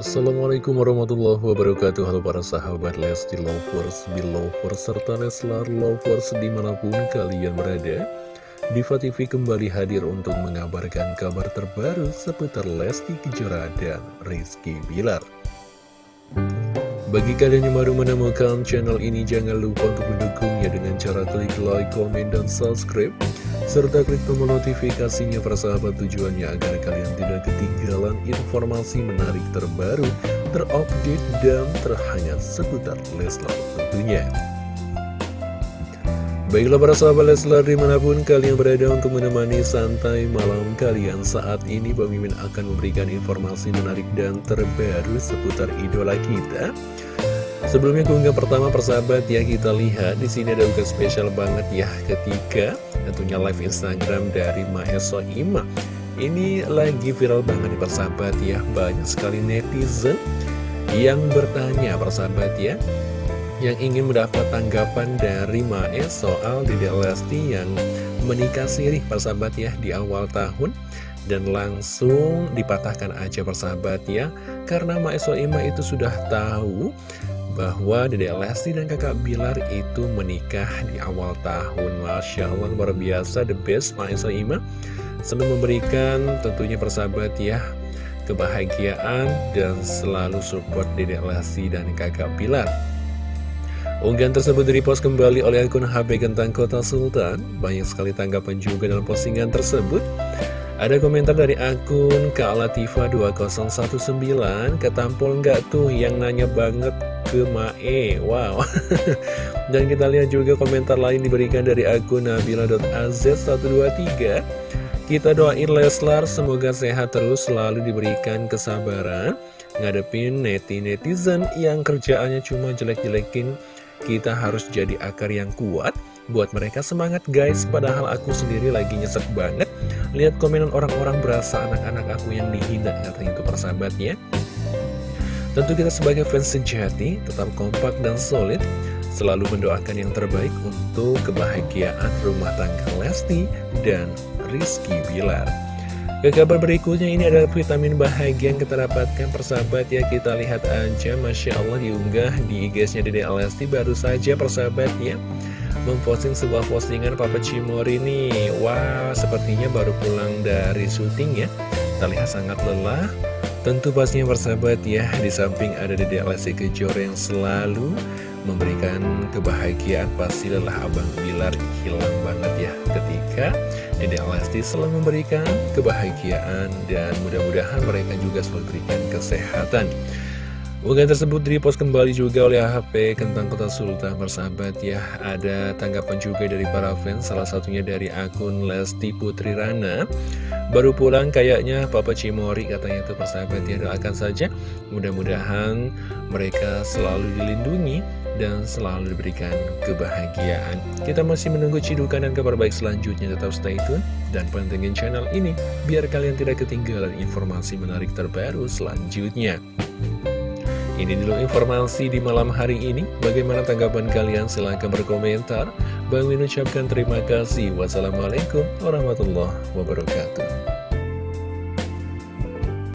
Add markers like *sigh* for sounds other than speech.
Assalamualaikum warahmatullahi wabarakatuh. Halo para sahabat Lesti Lovers, Belovers, serta Leslar Lovers di mana pun kalian berada. Diva TV kembali hadir untuk mengabarkan kabar terbaru seputar Lesti Kejora dan Rizky Bilar. Bagi kalian yang baru menemukan channel ini, jangan lupa untuk mendukungnya dengan cara klik like, komen, dan subscribe. Serta klik tombol notifikasinya persahabat tujuannya agar kalian tidak ketinggalan informasi menarik terbaru, terupdate, dan terhangat seputar Leslar tentunya. Baiklah para sahabat Leslar di mana pun kalian berada untuk menemani santai malam kalian saat ini Mimin akan memberikan informasi menarik dan terbaru seputar idola kita Sebelumnya keunggahan pertama persahabat ya kita lihat di sini ada unggahan spesial banget ya ketika tentunya live Instagram dari Maheso Ima. Ini lagi viral banget nih persahabat ya banyak sekali netizen yang bertanya persahabat ya yang ingin mendapat tanggapan dari Mae soal Dede Lesti yang menikah sirih persahabat ya di awal tahun dan langsung dipatahkan aja persahabat ya karena Mae Soima itu sudah tahu bahwa Dede Lesti dan kakak Bilar itu menikah di awal tahun. Masya Allah luar biasa the best Maesa Ima. Sambil memberikan tentunya persahabat ya kebahagiaan dan selalu support Dede Lesti dan kakak Bilar. Unggahan tersebut direpost kembali oleh akun HB Gentang Kota Sultan. Banyak sekali tanggapan juga dalam postingan tersebut ada komentar dari akun Kak Latifah 2019 Ketampol nggak tuh yang nanya banget ke Mae? Wow. *laughs* Dan kita lihat juga komentar lain diberikan dari akun Nabila.az123 Kita doain Leslar semoga sehat terus selalu diberikan kesabaran Ngadepin neti-netizen yang kerjaannya cuma jelek-jelekin. Kita harus jadi akar yang kuat Buat mereka semangat guys. Padahal aku sendiri lagi nyesek banget Lihat komenan orang-orang berasa anak-anak aku yang dihina Katanya itu persahabatnya. Tentu kita sebagai fans sejati tetap kompak dan solid Selalu mendoakan yang terbaik untuk kebahagiaan rumah tangga Lesti dan Rizky Bilar. Ke kabar berikutnya ini adalah vitamin bahagia yang kita dapatkan persahabat. Ya Kita lihat aja Masya Allah diunggah di IG-nya Dede Lesti baru saja persahabat ya Memposting sebuah postingan Papa Cimori nih. Wah sepertinya baru pulang dari syuting ya. Terlihat sangat lelah. Tentu pastinya persahabat ya, di samping ada Dede Lesti Kejora yang selalu memberikan kebahagiaan, pasti lelah Abang Bilar hilang banget ya ketika Dede Lesti selalu memberikan kebahagiaan dan mudah-mudahan mereka juga selalu memberikan kesehatan. Unggahan tersebut direpost kembali juga oleh HP Kentang Kota Sultan bersahabat ya. Ada tanggapan juga dari para fans Salah satunya dari akun Lesti Putri Rana. Baru pulang kayaknya Papa Cimori katanya itu persahabat ya. Doakan saja mudah-mudahan mereka selalu dilindungi dan selalu diberikan kebahagiaan. Kita masih menunggu cidukan dan kabar baik selanjutnya. Tetap stay tune dan pantengin channel ini Biar kalian tidak ketinggalan informasi menarik terbaru selanjutnya ini dulu informasi di malam hari ini. Bagaimana tanggapan kalian? Silahkan berkomentar. Bang Min ucapkan terima kasih. Wassalamualaikum warahmatullahi wabarakatuh.